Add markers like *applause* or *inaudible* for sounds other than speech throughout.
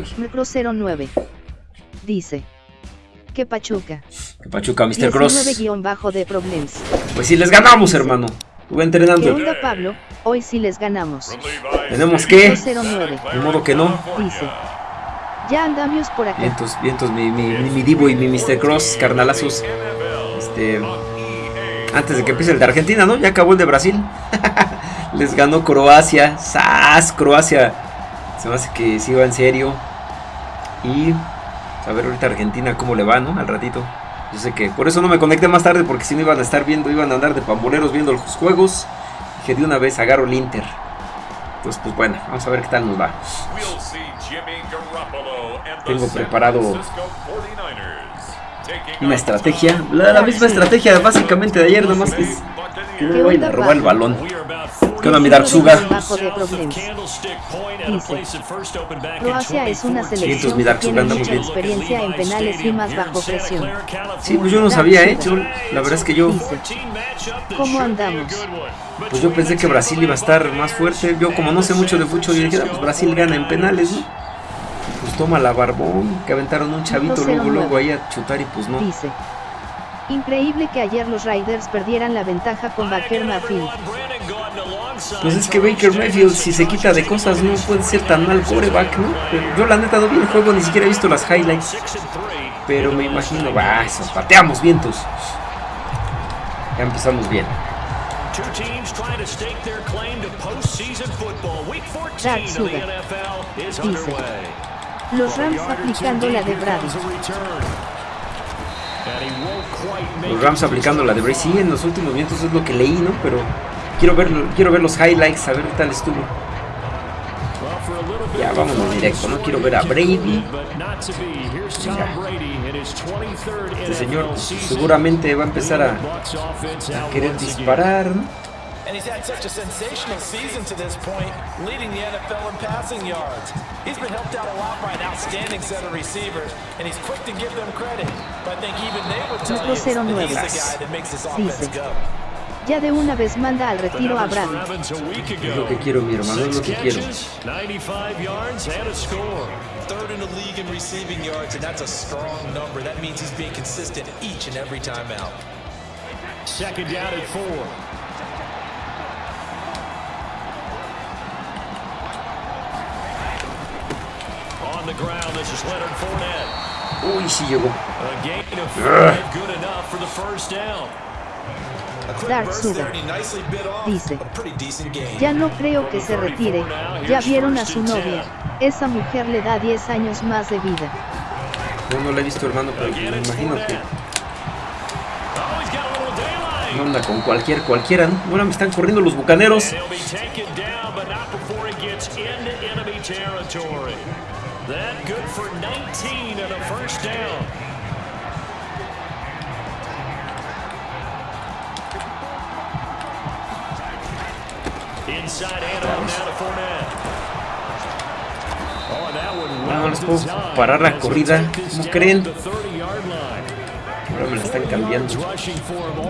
estoy. Micro 09. Dice. Que Pachuca. Que Pachuca, Mr. Cross. 19 de problemas. Pues sí, les ganamos, hermano. Estuve ¿Qué entrenando. onda, Pablo? Hoy sí les ganamos. Tenemos que. 09. De modo que no. Dice. Ya andamos por acá. Vientos, vientos, mi, mi, mi, mi Divo y mi Mr. Cross, carnalazos. Este. Antes de que empiece el de Argentina, ¿no? Ya acabó el de Brasil. *laughs* Les ganó Croacia. ¡Sas! Croacia. Se me hace que sí va en serio. Y. A ver ahorita Argentina cómo le va, ¿no? Al ratito. Yo sé que por eso no me conecté más tarde, porque si no iban a estar viendo, iban a andar de pamboleros viendo los juegos. Dije de una vez agarro el Inter. Entonces, pues bueno, vamos a ver qué tal nos va. Tengo preparado Una estrategia, la, la misma estrategia básicamente de ayer, nada más que es que no vayan a robar el balón. ¿Qué onda, mi Darksuga? Croacia es una selección mi que Darksuga, tiene andamos mucha bien. experiencia en penales y más bajo presión. Sí, pues yo no sabía, ¿eh? Yo, la verdad es que yo. ¿Cómo andamos? pues yo pensé que Brasil iba a estar más fuerte. Yo como no sé mucho de fútbol, yo dije, ah, pues Brasil gana en penales, ¿no? Pues toma la barbón, que aventaron un chavito luego, luego ahí a chutar y pues no. Dice. Increíble que ayer los Raiders perdieran la ventaja con Baker. Pues es que Baker Mayfield, si se quita de cosas, no puede ser tan mal coreback, ¿no? Pero yo la neta no vi el juego, ni siquiera he visto las highlights. Pero me imagino, va, eso, pateamos vientos. Ya empezamos bien. Dice. Los Rams aplicando la de Brady. Los Rams aplicando la de Bray. Sí, en los últimos minutos es lo que leí, ¿no? Pero quiero ver, quiero ver los highlights, a ver qué tal estuvo. Ya, vámonos directo, no quiero ver a Brady. Este señor seguramente va a empezar a, a querer disparar, ¿no? And he's had such a sensational season to this point, leading the NFL in passing yards. He's been helped out a lot by an outstanding set of receivers, and he's quick to give them credit. But I think even they would tell you that he's the guy that makes this offense Dice. go. Ya de una vez manda al retiro a Brady. Es lo que quiero, mi hermano, es lo que quiero. 95 yards and a score. Third in the league in receiving yards, and that's a strong number. That means he's being consistent each and every time out. Second down at four. On the ground, this is Leonard Fournette. Uy, sí llegó. A gain of five, good enough for the first down. Dark off Dice. Ya no creo que se retire. Ya vieron a su novia. Esa mujer le da 10 años más de vida. Yo no la he visto, hermano, pero me imagino que Oh, he's got a little daylight. no anda con cualquier, cualquiera, ¿no? Ahora me están corriendo los bucaneros. That good for 19 and a first down. No, well no les puedo parar la corrida. ¿Cómo creen? to the 30-yard line. Ahora me la están cambiando.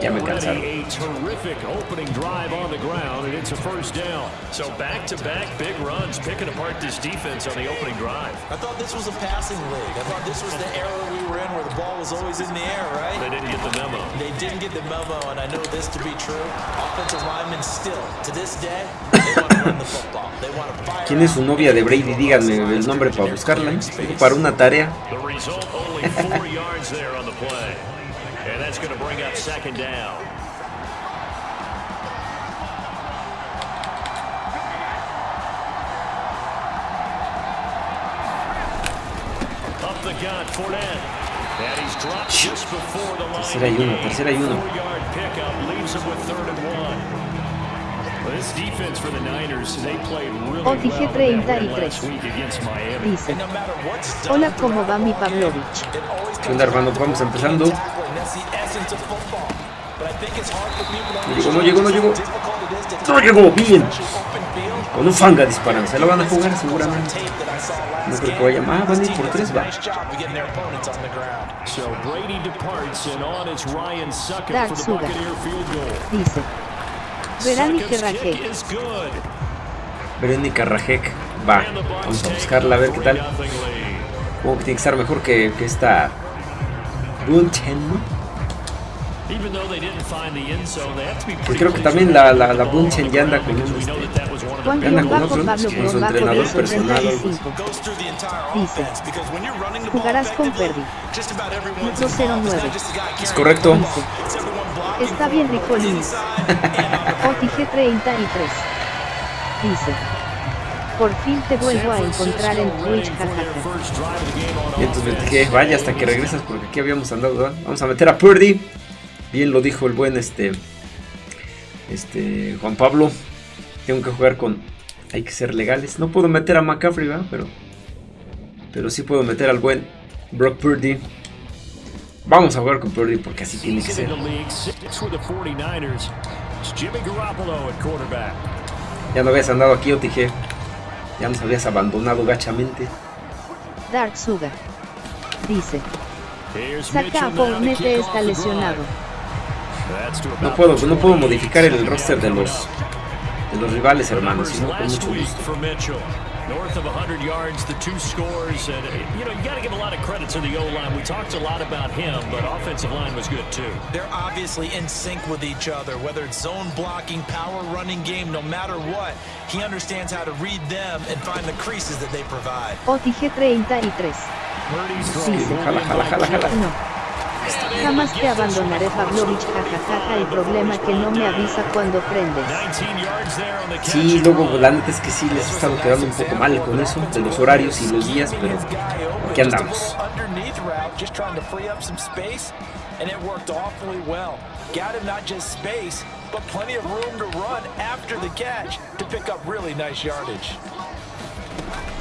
Ya me cansaron. Terrific opening drive on the ground, and it's a first down. So back-to-back big runs, picking apart this defense on the opening drive. I thought this was a passing league. I thought this was the era we were in where the ball was always in the air, right? They didn't get the memo. They didn't get the memo, and I know this to be true. Offensive linemen still, to this day, they want to run the football. They want to fire ¿Quién es su out. novia de Brady? Díganme el nombre para buscarla. ¿eh? Para una tarea. The result, only four yards there on the play. And that's going to bring up second down. Really Oh, dije well in that win 33. last week against Miami. Dice. Hola, ¿cómo va mi Pavlovich? ¿Qué onda, hermano? to Vamos empezando. llegó, no llegó, no llegó. No llegó, bien. Con un fanga disparan. Se la van a jugar seguramente. No creo que vaya más. Van a ir por tres, va. Dark for the Sugar. Buccaneer field goal. Dice. Is good. Verónica Rajek. Va. Vamos a buscarla a ver qué tal. Supongo que tiene que estar mejor que, que esta Bunchen, ¿no? Even though they didn't find the end zone, they have to be Que pretty creo que también la, la, la Bunchen ya anda con un, este, anda con otro, Pablo con su entrenador personal, algo así. 35. Goes through the entire Dice, Jugarás con effectively, Purdy. just about everyone's Metro involved. It's 09. not just the guy Es carrying correcto. Dice, está bien Ricolini. OTG 33. Dice, por fin te vuelvo a encontrar en Twitch, jajaja. Y entonces dije, vaya hasta que regresas porque aquí habíamos andado. ¿verdad? Vamos a meter a Purdy. Bien lo dijo el buen este. Este. Juan Pablo. Tengo que jugar con. Hay que ser legales. No puedo meter a McCaffrey, ¿verdad? Pero. Pero sí puedo meter al buen Brock Purdy. Vamos a jugar con Purdy porque así tiene que ser. in the league, six with the 49ers. It's Jimmy Garoppolo at quarterback. Ya no habías andado aquí, OTG. Ya nos habías abandonado gachamente. Dark Suga. Dice, saca a Fournette está lesionado. No puedo, no puedo 20 modificar el roster de los de los rivales, hermanos. sino con mucho gusto. North of 100 yards, the two scores, and uh, you know you got to give a lot of credit to the O line. We talked a lot about him, but offensive line was good too. They're obviously in sync with each other, whether it's zone blocking, power running game, no matter what. He understands how to read them and find the creases that they provide. OTG 33. Purdy's Dice, Jala, jala, jala, jala. no. Jamás te abandonaré Pavlovich, jajajaja. El problema que no me avisa cuando prendes. 19 yards there on the catch. Sí, luego la neta es que sí les ha estado quedando un poco mal con eso, de los horarios y los días, pero aquí andamos. And it worked awfully well. Got him not just space, but plenty of room to run after the catch to pick up really nice yardage.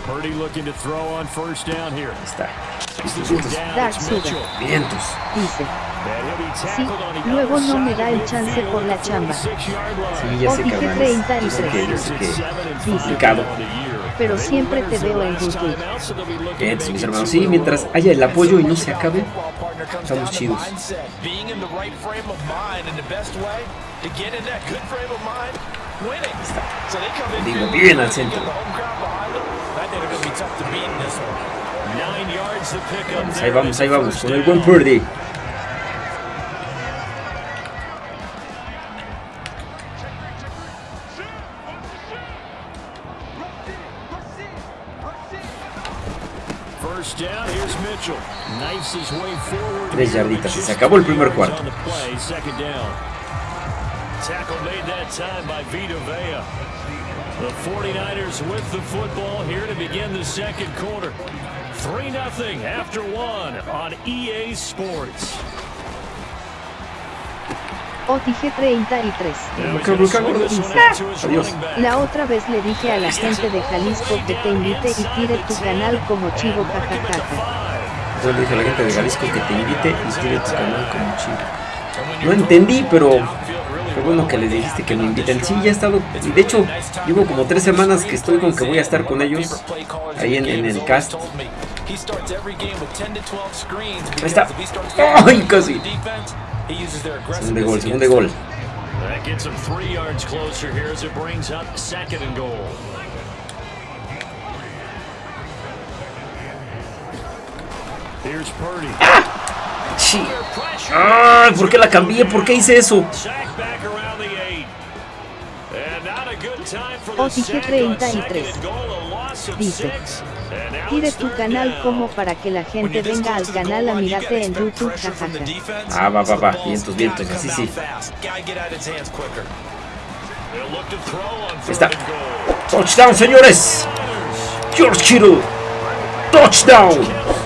Purdy looking to throw on first down here. Ahí está. Vientos. Dice, sí, luego no me da el chance por la chamba. 46-yard line. Sí, ya sé. Yo sé que, yo 33. sé Raiders que at seven and Dice, complicado. pero siempre te veo en YouTube. make mis hermanos. Sí, mientras haya el apoyo y no se acabe, estamos chidos. Digo, bien al centro. Ahí vamos, ahí vamos, first con el down. buen Purdy. Tres yarditas, se acabó el primer cuarto. Tackle made that time by Vita Vea. The 49ers with the football here to begin the second quarter. 3-0 after one on EA Sports. OTG 33. Now he's Acá, gonna acá, swing this gordo. one out to his Adiós. running back. La otra vez le dije a la gente de Jalisco que te invite y tire tu canal como chivo jajajaja. Yo le dije a la gente de Jalisco que te invite y tire tu canal como chido. No entendí, pero qué bueno que les dijiste que me inviten. Sí, ya he estado. De hecho, llevo como tres semanas que estoy con que voy a estar con ellos ahí en, en el cast. Ahí está. ¡Ay, casi! Segundo gol, segundo gol. That Sí. ¡Ay! ¿Por qué la cambié? ¿Por qué hice eso? On 33. second and goal, a loss of Dice, Tire tu canal como para que la gente venga al canal a mirarte en YouTube, jajaja. Ah, va, va, va. Vientos, vientos, así sí. Está. ¡Touchdown, señores! George Kittle. ¡Touchdown!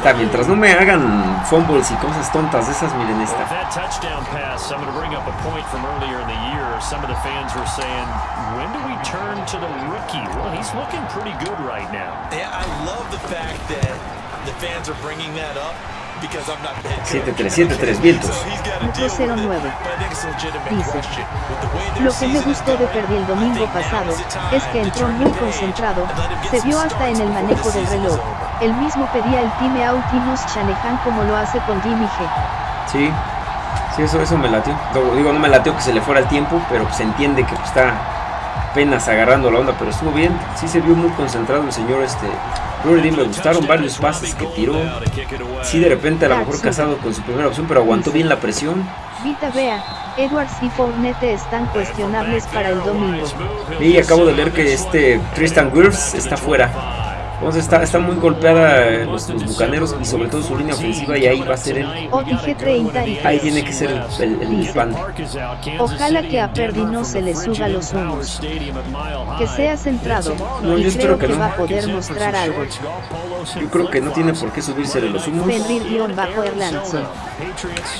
Está, mientras no me hagan fumbles y cosas tontas de esas, miren esta. that touchdown pass, I'm going to bring up a point from earlier in the year. Some of the fans were saying, when do we turn to the rookie? Well, he's looking pretty good right now. Yeah, I love the fact that the fans are bringing that up because I'm not the head coach. 7-3, 7-3, vientos. So he's got to Metro deal with it, 09. but I think it's a legitimate Dice, Lo que me gustó de Perdí el domingo pasado es que entró muy concentrado, se vio hasta en el manejo del reloj. El mismo pedía el time out y nos Shanahan como lo hace con Jimmy G. Sí, sí, eso, eso me latió. Digo, no me latió que se le fuera el tiempo, pero pues se entiende que pues, está, apenas agarrando la onda, pero estuvo bien. Sí se vio muy concentrado el señor este. Me gustaron varios pases que tiró. Sí, de repente a lo mejor casado con su primera opción, pero aguantó bien la presión. Vita Vea, Edwards y Fournette están cuestionables para el domingo. Y acabo de leer que este Tristan Wirfs está fuera. Entonces está, está muy golpeada eh, los, los bucaneros y sobre todo su línea ofensiva y ahí va a ser el, O dije 33. ahí tiene que ser el, el, el pan. Ojalá que a Perdi no se le suba los humos. Que sea centrado. No, y yo creo que que no. va a poder mostrar algo. Yo creo que no tiene por qué subirse de los humos.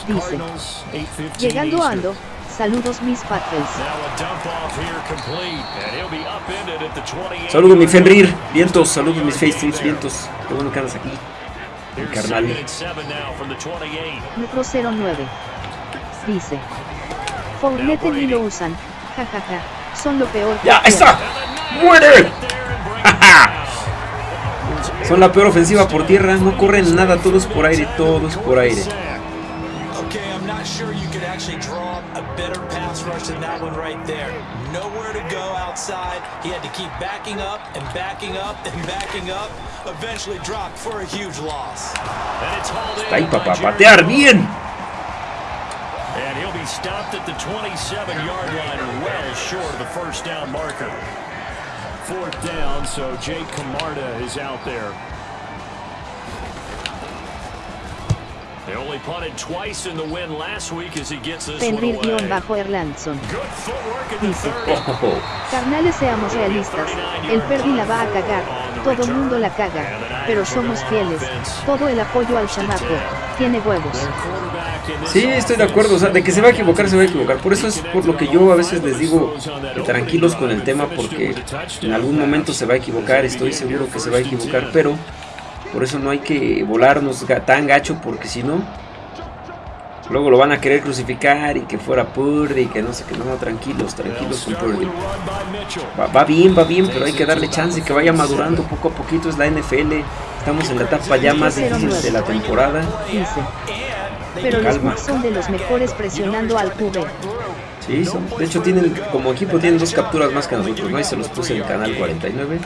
Dice. Llegando ando. Saludos mis Patriots. Saludos mi Fenrir, vientos, saludos mis Facefuls, vientos. Qué bueno que andas aquí. Mi carnal. Metro 09. Dice. Fournette ni lo usan. Jajaja. Son lo peor. ¡Ya está! ¡Muere! *laughs* Son la peor ofensiva por tierra, no corren nada, todos por aire, todos por aire. That one right there. Nowhere to go outside. He had to keep backing up and backing up and *laughs* backing up. Eventually dropped for a huge loss. Ahí, papá, patear bien. And he'll be stopped at the 27-yard line, well short of the first down marker. Fourth down, so Jake Camarda is out there. Footwork in the Dice. 30. Oh, Carnales seamos realistas, el Perdi la va a cagar, todo mundo la caga, pero somos fieles, todo el apoyo al chamaco, tiene huevos. Sí, estoy de acuerdo, o sea, de que se va a equivocar, se va a equivocar. Por eso es por lo que yo a veces les digo que tranquilos con el tema, porque en algún momento se va a equivocar, estoy seguro que se va a equivocar, pero por eso no hay que volarnos tan gacho, porque si no, luego lo van a querer crucificar y que fuera Purdy y que no sé qué, no, tranquilos, tranquilos con Purdy. Va, va bien, va bien, pero hay que darle chance, que vaya madurando poco a poquito, es la NFL, estamos en la etapa ya más difícil de la temporada. Pero Calma. Son de los mejores presionando al QB. Sí, son- de hecho tienen, como equipo tienen dos capturas más que nosotros, ¿no? Ahí se los puse en el canal 49.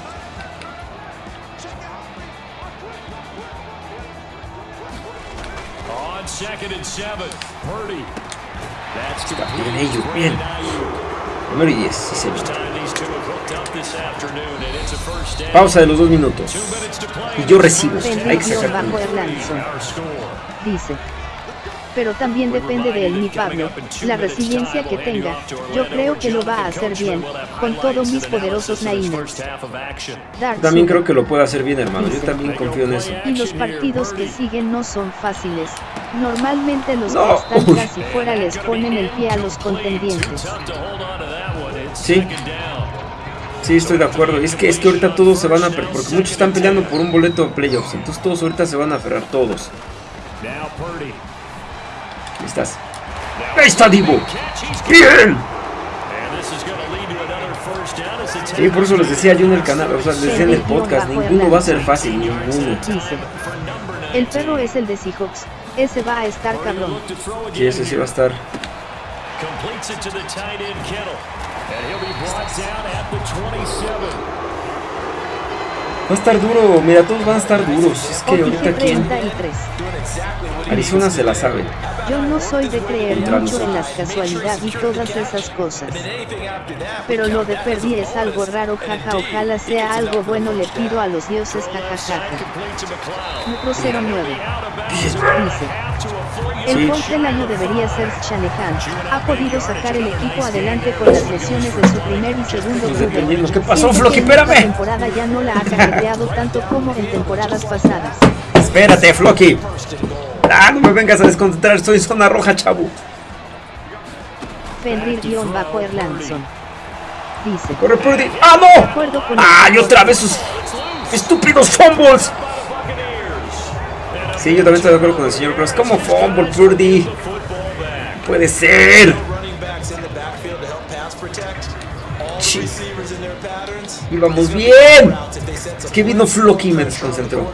Afternoon, and it's a first down. Pausa de los dos minutos. Y yo recibo. Hay que sacar. Dice. Pero también depende de él mi Pablo, la resiliencia que tenga. Yo creo que lo va a hacer bien, con todos mis poderosos. Dark También creo que lo puede hacer bien, hermano. Yo también confío en eso. Y los partidos que siguen no son fáciles. Normalmente los No. que están casi fuera les ponen el pie a los contendientes. Sí. Sí, estoy de acuerdo. Es que, es que ahorita todos se van a... Porque muchos están peleando por un boleto de playoffs. Entonces todos ahorita se van a aferrar, todos. Ahí estás. Ahí está Divo. Bien. Sí, por eso les decía yo en el canal, o sea, les decía en el podcast, ninguno va a ser fácil, ninguno. El perro es el de Seahawks. Ese va a estar cabrón. Sí, ese sí va a estar. Completes it to the tight end Kittle. And he'll be brought down at the 27. Va a estar duro, mira, todos van a estar duros. Es que ahorita. 33. Arizona se la sabe. Yo no soy de creer mucho en las casualidades y todas esas cosas. Pero lo de Perdi es algo raro, jaja, ojalá sea algo bueno, le pido a los dioses, jaja, jaja. Complete to McLeod. Metro 09. Out of bounds. Dice. El coach del año debería ser Shanahan. Ha podido sacar el equipo adelante con las lesiones de su primer y segundo entendimos. ¿Qué pasó, esta Espérame. temporada ya no la ha cajeteado tanto como en temporadas pasadas. Espérate, Flocky. Ah, no me vengas a desconcentrar, estoy en zona roja, chavo. Fenrir-Erlandson. Dice. Corre, Purdy. ¡Ah, no! con ¡Ah, otra vez sus estúpidos fumbles! Sí, yo también estoy de acuerdo con el señor Cross. ¿Cómo fumble, Purdy? Puede ser. Sí. Íbamos bien. Es que vino Flocky y me desconcentró.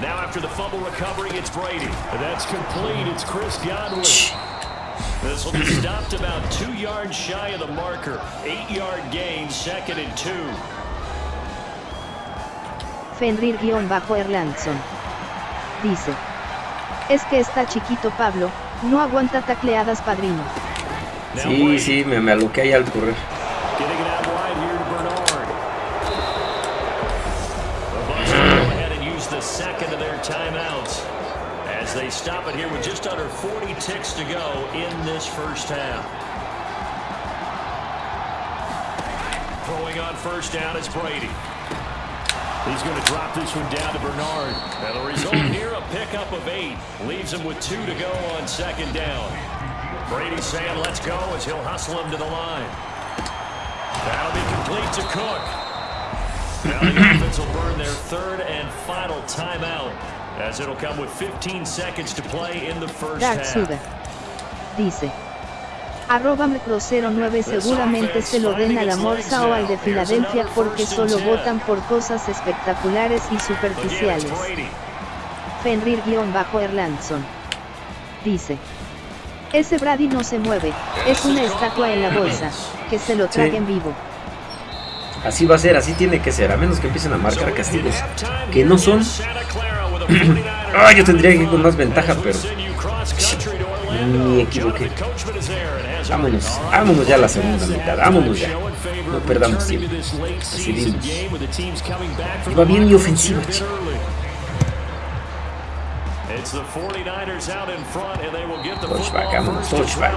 Now after the fumble recovery, it's Brady. That's complete. It's Chris Godwin. This will be stopped about two yards shy of the marker. Eight-yard gain, second and two. Fenrir-Erlandson. Dice. Es que está chiquito Pablo, no aguanta tacleadas padrino. Sí, sí, me, me aloqué ahí al correr. Getting it out wide here to Bernard. The Bucks will go ahead and use the second of their timeouts as they stop it here with just under 40 ticks to go in this first half. Throwing on first down is Brady. He's going to drop this one down to Bernard. And the result *clears throat* here, a pickup of eight. Leaves him with two to go on second down. Brady saying, let's go, as he'll hustle him to the line. That'll be complete to Cook. Now the *clears throat* offense will burn their third and final timeout, as it'll come with 15 seconds to play in the first Dark half. Suda. Dice. Arroba Mecro09 seguramente se lo den a la Morsa o al de Filadelfia porque solo votan por cosas espectaculares y superficiales. Fenrir-Erlandson. Dice. Ese Brady no se mueve, es una estatua en la bolsa, que se lo traguen vivo. Así va a ser, así tiene que ser, a menos que empiecen a marcar castigos. Que no son. Ah, yo tendría que ir con más ventaja, pero. Me equivoqué. Vámonos, vámonos ya a la segunda mitad, vámonos ya. No perdamos tiempo. Decidimos. Iba bien mi ofensiva, chico. It's the 49ers out in front, and they will get the Touchback, vámonos, touchback.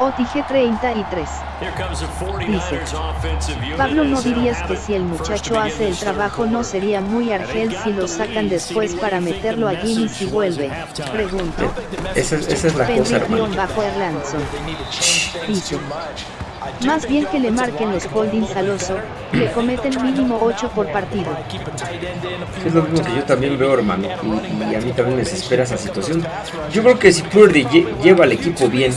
OTG 33. Here comes the 49ers offensive unit Pablo, ¿no dirías que si el muchacho hace el trabajo no sería muy argel si lo sacan después para meterlo a Jimmy si vuelve? Pregunto. Esa, es- esa es la cosa, hermano. Fenrir-Erlandson. Más bien que le marquen los holdings al oso, le cometen mínimo 8 por partido. Es lo mismo que yo también veo, hermano. Y, a mí también me desespera esa situación. Yo creo que si Purdy lle- lleva al equipo bien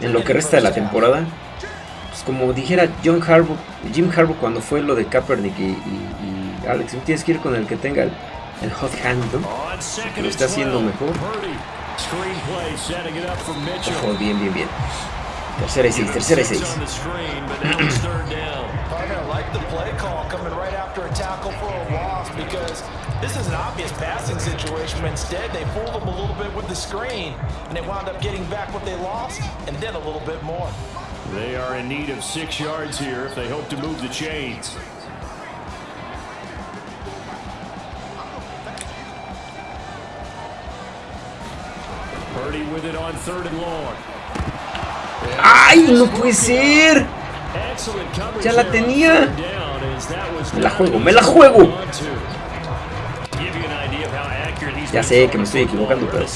en lo que resta de la temporada, pues como dijera John Harbaugh, Jim Harbaugh cuando fue lo de Kaepernick y, y- y Alex, tienes que ir con el que tenga el, el hot hand, ¿no? Second Lo está haciendo 12, mejor. Ojo, bien, bien, bien. Tercera y seis, tercera y seis. the screen, but now third down. I like the play call coming right after a tackle for a loss because this is an obvious passing situation. But instead, they fooled them a little bit with the screen, and they wound up getting back what they lost and then a little bit more. They are in need of six yards here if they hope to move the chains. Purdy with it on third and long. ¡Ay, no puede ser! Ya la tenía. Me la juego, me la juego. Ya sé que me estoy equivocando, pero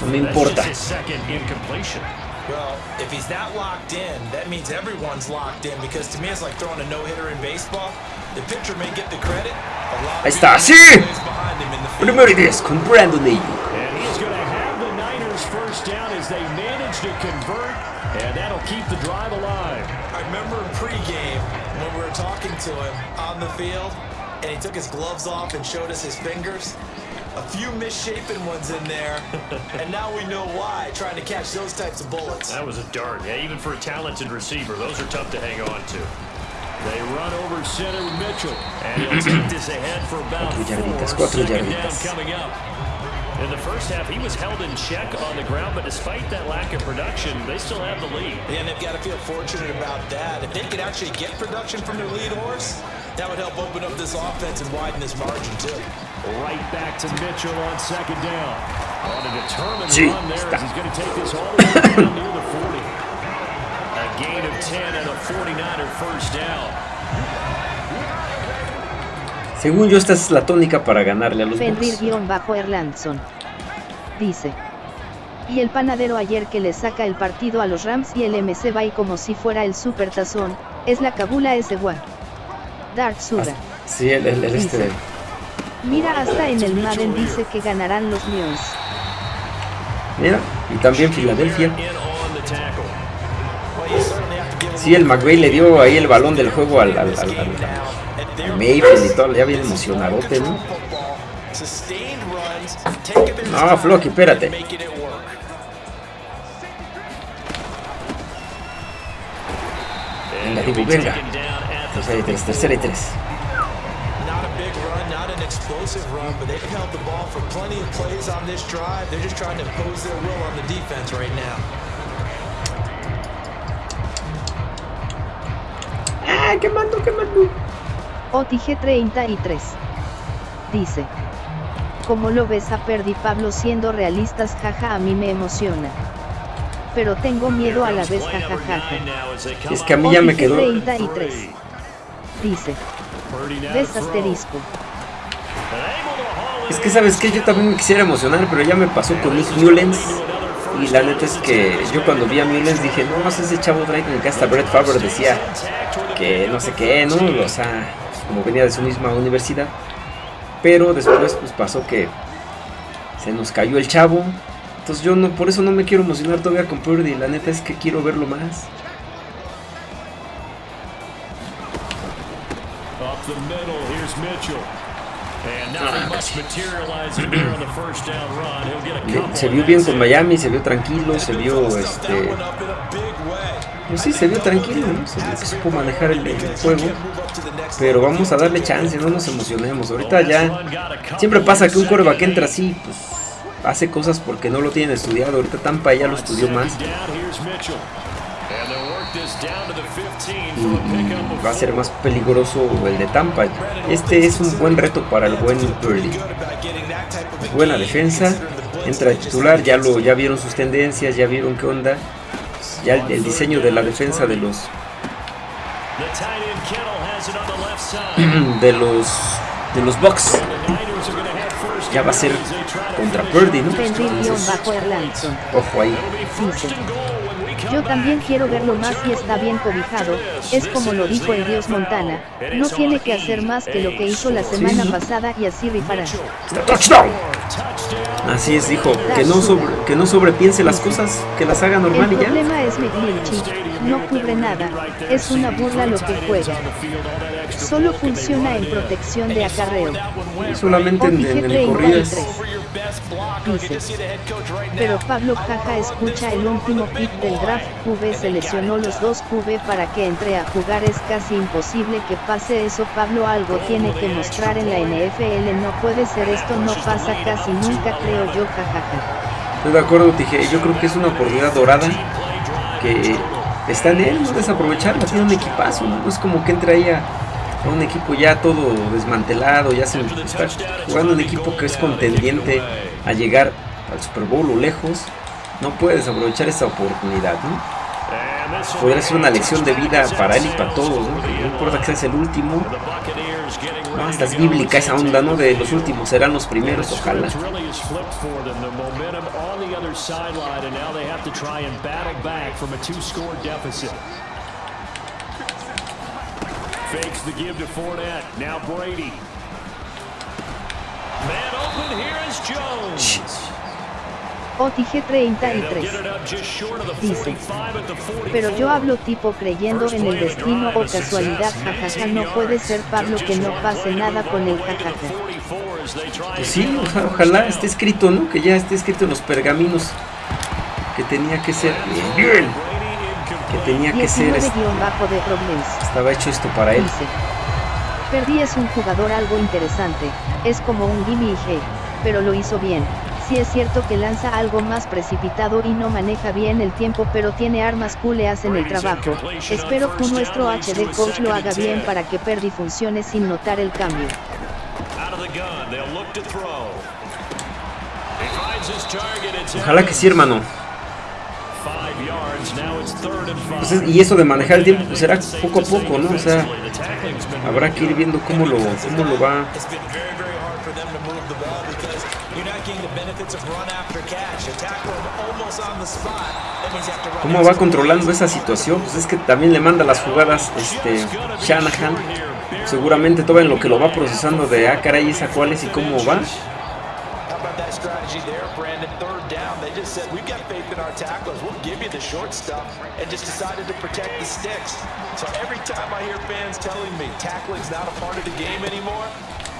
no me importa. just his second incompletion. Well, if he's that locked in, that means everyone's locked in because to me it's like throwing a no-hitter in baseball. The pitcher may get the credit. A lot of Ahí está, sí. Primero y diez con Brandon Ayuk. And he's going to have the Niners first down as they manage to convert, and that'll keep the drive alive. I remember in pregame when we were talking to him on the field, and he took his gloves off and showed us his fingers. A few misshapen ones in there, *laughs* and now we know why. Trying to catch those types of bullets. That was a dart. Yeah, even for a talented receiver, those are tough to hang on to. They run over center with Mitchell, and he'll take this ahead for about Cuatro yarditas, four. cuatro Second down coming up. In the first half, he was held in check on the ground, but despite that lack of production, they still have the lead. Yeah, And they've got to feel fortunate about that. If they could actually get production from their lead horse, that would help open up this offense and widen this margin too. Right back to Mitchell on second down. On a determined Sí, run there está. as he's going to take this all the way down near the 40. A gain of 10 and a 49er first down. Según yo, esta es la tónica para ganarle a los Bucks. Fenrir-Erlandson. Dice. Y el panadero ayer que le saca el partido a los Rams y el MC va y como si fuera el super tazón, es la cabula ese guay. Dark Suda. Sí, el, el- el este Mira hasta en el Madden dice que ganarán los Lions. Mira, y también Filadelfia. Sí, el McVay le dio ahí el balón del juego al, al, al- al- Mayfield y todo, ya bien emocionadote, ¿no? No, Flocky, espérate. Venga, Dibu, venga. Tercera y tres, tercera y tres. Not a big run, not an explosive run, but they've held the ball for plenty of plays on this drive. They're just trying to impose their will on the defense right now. ¡Ah, quemando, quemando! OTG 33. Dice. Como lo ves a Perdi Pablo siendo realistas jaja a mí me emociona. Pero tengo miedo a la vez jajajaja. Es que a mí ya me quedó. 33. Dice. Ves asterisco. Es que sabes que yo también me quisiera emocionar, pero ya me pasó con Nick Mullens. Y la neta es que yo cuando vi a Mullens dije, no, ese chavo trae como que hasta Brett Favre decía que no sé qué, ¿no? O sea, como venía de su misma universidad. Pero después pues pasó que se nos cayó el chavo. Entonces yo no, por eso no me quiero emocionar todavía con Purdy. La neta es que quiero verlo más. Up the middle, here's Mitchell. And nothing much materializing there on the first down run. He'll get a Le- couple se vio bien con Miami, se vio tranquilo, se vio este... Pues sí, se vio tranquilo, ¿no? Se supo manejar el, juego. Pero vamos a darle chance, no nos emocionemos. Ahorita ya... Siempre pasa que un quarterback entra así, pues... Hace cosas porque no lo tienen estudiado. Ahorita Tampa ya lo estudió más. Down, here's Mitchell. And they'll work this down to the 15 Y, va a ser más peligroso el de Tampa. Este es un buen reto para el buen Purdy. Buena defensa. Entra de titular, ya lo ya vieron sus tendencias, ya vieron qué onda. Ya el, el diseño de la defensa de los *clears throat* de los de los Bucks ya va a ser contra Purdy, ¿no? Entonces, ojo ahí. Yo también quiero verlo más y está bien cobijado, es como lo dijo el dios Montana, no tiene que hacer más que lo que hizo la semana pasada y así rifará. Touchdown. Así es, dijo, que no sobre, que no sobrepiense las cosas, que las haga El normal y ya. problema es McGlinchey, no cubre nada, es una burla lo que juega. Solo funciona en protección de acarreo. Solamente en, en el corridas. Dice. Pero Pablo Jaja escucha el último pick del draft. QB seleccionó los dos. QB para que entre a jugar es casi imposible que pase eso. Pablo algo tiene que mostrar en la NFL no puede ser esto no pasa casi nunca creo yo jajaja. Estoy de acuerdo, dije, yo creo que es una oportunidad dorada que está en él, no desaprovecharla, tiene un equipazo, ¿no? No es como que entre ahí a, un equipo ya todo desmantelado, ya se está jugando un equipo que es contendiente a llegar al Super Bowl o lejos, no puede desaprovechar esa oportunidad, ¿no? Podría ser una lección de vida para él y para todos, ¿no? Importa que seas el último, no, es bíblica esa onda, ¿no? De los últimos serán los primeros, ojalá. Fakes the give to Fournette. Now Brady. Man open here is Jones. OTG And they'll 33. get it up just short of the Dice. 45 at the 44. Pero yo hablo tipo creyendo en el destino o casualidad jajaja no puede ser Pablo que no pase nada con el jajaja. 44 as they try Pues sí, o sea, ojalá esté escrito, ¿no? Que ya esté escrito en los pergaminos que tenía que ser bien, que tenía que ser, 19 es- guion bajo de problemas. estaba hecho esto para él. Dice. Perdí es un jugador algo interesante, es como un gimme G, pero lo hizo bien. Sí es cierto que lanza algo más precipitado y no maneja bien el tiempo pero tiene armas cool le hacen el trabajo. Espero que nuestro HD coach lo haga bien para que Perdi funcione sin notar el cambio. Ojalá que sí, hermano. Five yards. Now it's third and five. Pues es- y eso de manejar el tiempo pues será poco a poco, ¿no? O sea, habrá que ir viendo cómo lo, cómo lo va. ¿Cómo va controlando esa situación? Pues es que también le manda las jugadas este Shanahan. Seguramente todo en lo que lo va procesando de ah caray esa cuál es y cómo va. Short stuff and just decided to protect the sticks. So every time I hear fans telling me tackling's not a part of the game anymore,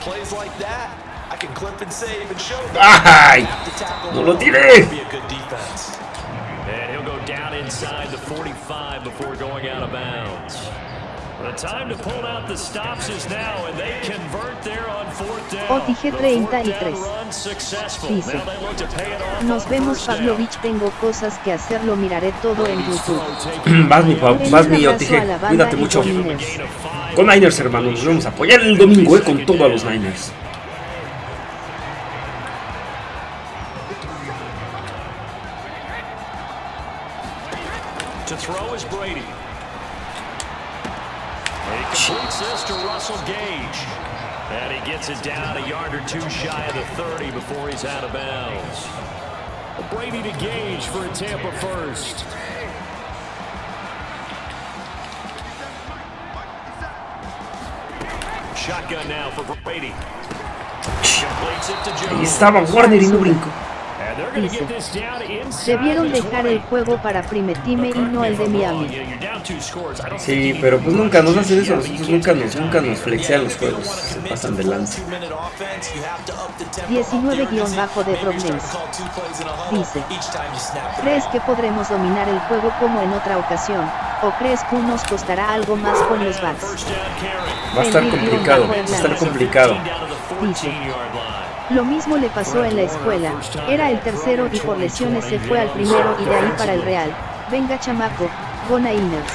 plays like that, I can clip and save and show them. ¡Ay! Have No lo tiré. Be a good defense. And he'll go down inside the 45 before going out of bounds. OTG The fourth 33. down run successful. Dice, Now they look to pay it off Nos on vemos. Pavlovich, tengo cosas que hacer, lo miraré todo en YouTube. *clears throat* Vas mi, vas mi OTG. Cuídate mucho. con Niners. Con Niners, hermanos. Nos vamos a apoyar el domingo, eh, con todo a los Niners. 30 before he's out of bounds. Brady to Gage for a Tampa first. Shotgun now for Brady. Completes it to Jones. estaba Warner y no brincó. Inside Debieron the dejar el 20. juego para Primetime y no el de Miami. Sí, pero pues nunca nos hacen eso. Nosotros nunca nos, nunca nos flexean los juegos. Se pasan de lanza. 19- de Problems. Dice, ¿Crees que podremos dominar el juego como en otra ocasión? ¿O crees que nos costará algo más con los bats? Va a estar complicado. Va a estar complicado. Dice, Lo mismo le pasó en la escuela, era el tercero y por lesiones se fue al primero y de ahí para el Real. Venga chamaco, go Niners.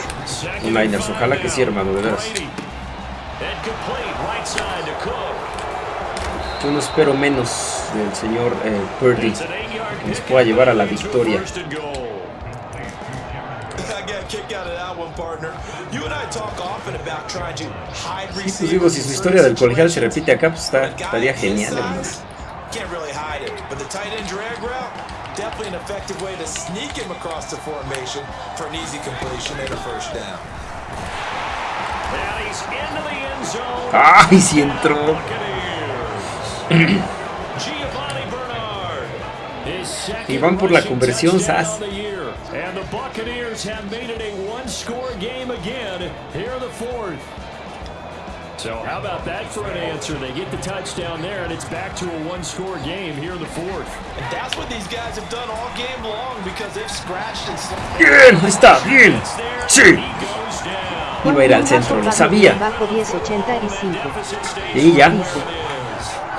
Niners, ojalá que sí, hermano, de veras. Yo no espero menos del señor eh, Purdy. Que nos pueda llevar a la victoria. Pues digo, si su historia del colegial se repite acá, pues está, estaría genial, hermano. Can't really hide it, but the tight end drag route, definitely an effective way to sneak him across the formation for an easy completion and a first down. And he's into the end zone. ¡Ay, sí entró! *clears throat* Y van por la conversión, Sas. So how about that for an answer? They get the touchdown there, and it's back to a one-score game here in the fourth. And that's what these guys have done all game long because they've scratched and slapped. ¡Bien! Ahí está, bien. Sí. Iba a ir al centro, lo sabía. Bajo 1085. Deficit stays Y ya.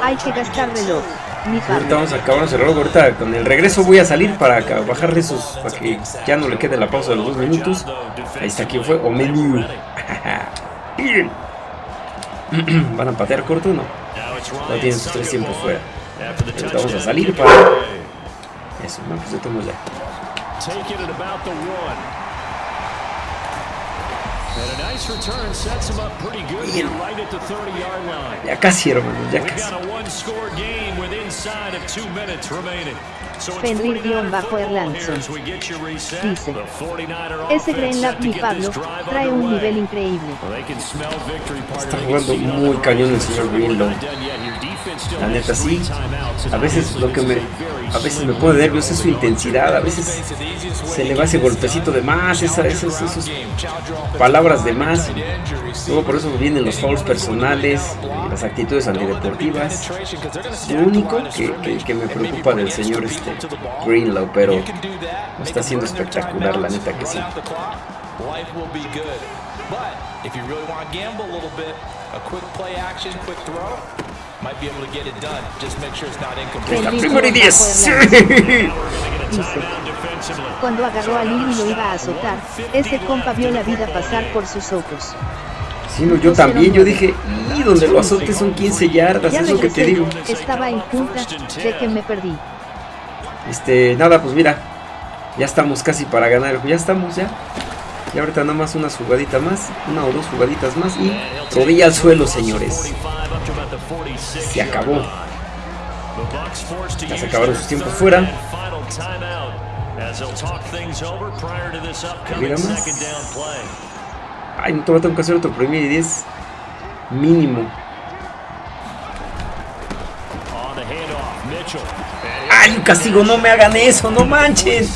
Hay que gastar reloj. Ahorita vamos a acabar el reloj. Ahorita con el regreso voy a salir para bajarle esos. Para que ya no le quede la pausa de los dos minutos. Ahí está, ¿quién fue? Omeniu. *laughs* Bien. ¿Van a patear corto o no? No tienen sus tres tiempos fuera. Vamos a salir para. Eso, no, pues ya estamos ya. Take it at about the one. And a nice return sets him up pretty good here right at the 30-yard line. Ya casi, hermano, ya We've casi. got a one-score game with inside of two minutes remaining. So it's Fenrir-Erlandson 49 football here as we get you reset. Dice, The 49er Ese offense Green set Lab to mi Pablo trae un nivel increíble. Está jugando muy cañón el señor still La neta sí. A veces lo que me, a veces me pone nervioso es su intensidad. A veces se le va ese golpecito de más, esa, esos, esos palabras de más. Luego por eso vienen los fouls personales, las actitudes antideportivas. Lo único que, que- me preocupa del señor este Greenlaw, pero lo está haciendo espectacular, la neta que sí. But if you really want to gamble a little bit, a quick play La primera y bajo 10. Sí. Erlandson. Dice, timeout defensively. cuando agarró a Lil y lo iba a azotar, ese compa vio la vida pasar por sus ojos. Sí, no, yo también, yo dije, y donde lo azote son 15 yardas, Ya es lo que te digo. estaba en junta, de que me perdí. Este, nada, pues mira, ya estamos casi para ganar, ya estamos ya. Y ahorita nada más unas jugaditas más, una o dos jugaditas más y rodilla al suelo, señores. Se acabó. Ya se acabaron sus tiempos fuera. Mira más. Ay, no tengo que hacer otro primer y 10 mínimo. Ay, un castigo, no me hagan eso, no manchen.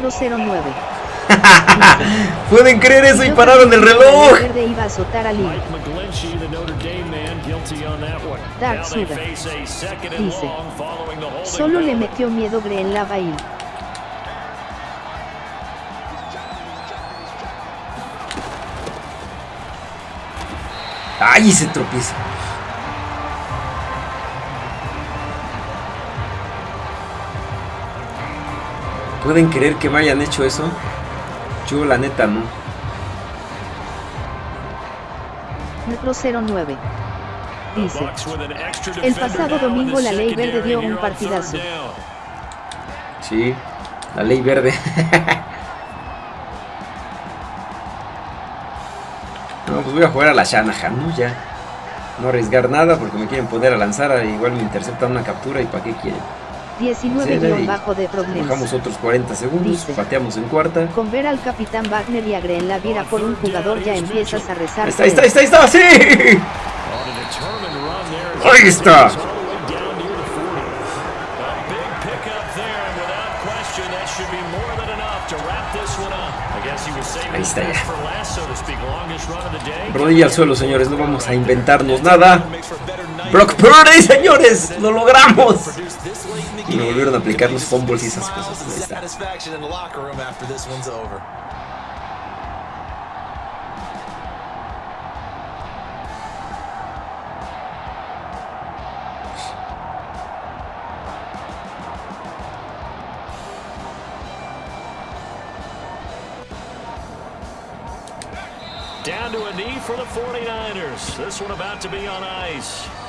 Metro 09. *laughs* ¿Pueden creer eso y pararon el reloj? Verde iba a azotar a one. Dark Suda. a Dice. Solo le metió miedo Green Lavail. ¡Ay! Se tropieza. ¿Pueden creer que me hayan hecho eso? Yo la neta no. Metro 09. Dice. El pasado domingo la ley verde dio un partidazo. Sí, la ley verde. *laughs* no, pues voy a jugar a la Shanahan, ¿no? Ya. No arriesgar nada porque me quieren poner a lanzar. a- Igual me interceptan una captura y ¿para qué quieren? 19 Sí, guion bajo de Bajamos problemas. otros 40 segundos, Dice. pateamos en cuarta. Con ver al capitán Wagner y a Green Lavira por un jugador ya empiezas a rezar. Ahí está, ahí está, ahí está, está, sí. Ahí está. All the way down near the 40. A big pickup there, and without question, that should be more than enough to wrap this one up. I guess he was saving Ahí está ya. Rodilla al suelo, señores, no vamos a inventarnos nada. Brock Purdy, señores, lo logramos. Y me volvieron a aplicar los fumbles y esas cosas. Ahí está. Satisfaction in the locker room after this one's over. Down to a knee for the 49ers. This one about to be on ice.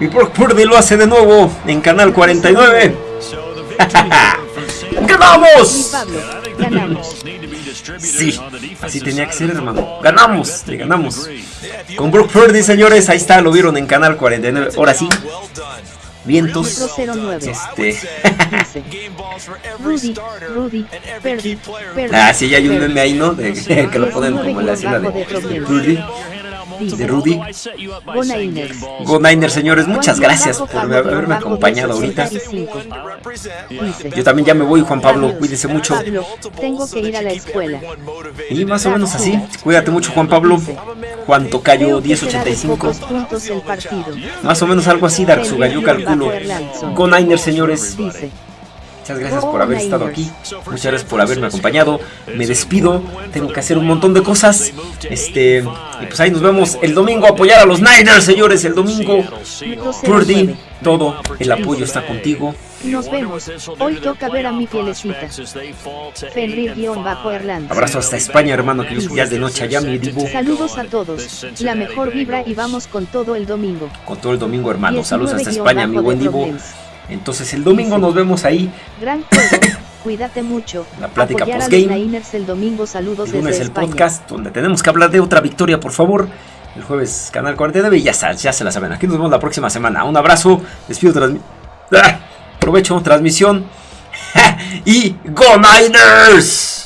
Y Brock Purdy lo hace de nuevo en Canal 49. So the victory here for San Mi ¡Ganamos! Sí, así tenía que ser, hermano. Ganamos, le ganamos. Con Brock Purdy, señores, ahí está, lo vieron en Canal 49. Ahora sí, vientos. Metro 09. Este. Rudy, Rudy. Ah, sí, ya hay un meme ahí, ¿no? De, que lo ponen como en la escena de De Rudy. Go Niners. Go Niners, señores, muchas gracias por haberme acompañado ahorita. 285. Dice. Yo también ya me voy, Juan Pablo, cuídese mucho. Tengo que ir a la escuela. Y más o menos así. Cuídate mucho, Juan Pablo. Juan Tocayo Creo que será de 1085. pocos puntos el partido. Más o menos algo así, Dark Suga, yo calculo. Go Niners, señores. Muchas gracias por haber estado aquí. Muchas gracias por haberme acompañado. Me despido. Tengo que hacer un montón de cosas. Este. Y pues ahí nos vemos el domingo. Apoyar a los Niners, señores. El domingo. Purdy, 09. todo. El apoyo está contigo. Nos vemos. Hoy toca ver a mi fielecita. Fenrir-Erlandson. Abrazo hasta España, hermano. Que ya es de noche allá, mi divo. Saludos a todos. La mejor vibra y vamos con todo el domingo. Con todo el domingo, hermano. Saludos hasta 19 España, mi buen divo. Entonces el domingo nos vemos ahí. Gran juego. *coughs* Cuídate mucho. La plática postgame. el domingo. Saludos El lunes desde el España. podcast donde tenemos que hablar de otra victoria, por favor. El jueves Canal 49 y ya, ya se la saben. Aquí nos vemos la próxima semana. Un abrazo. Despido transmisión. Aprovecho transmisión. *laughs* y Go Niners.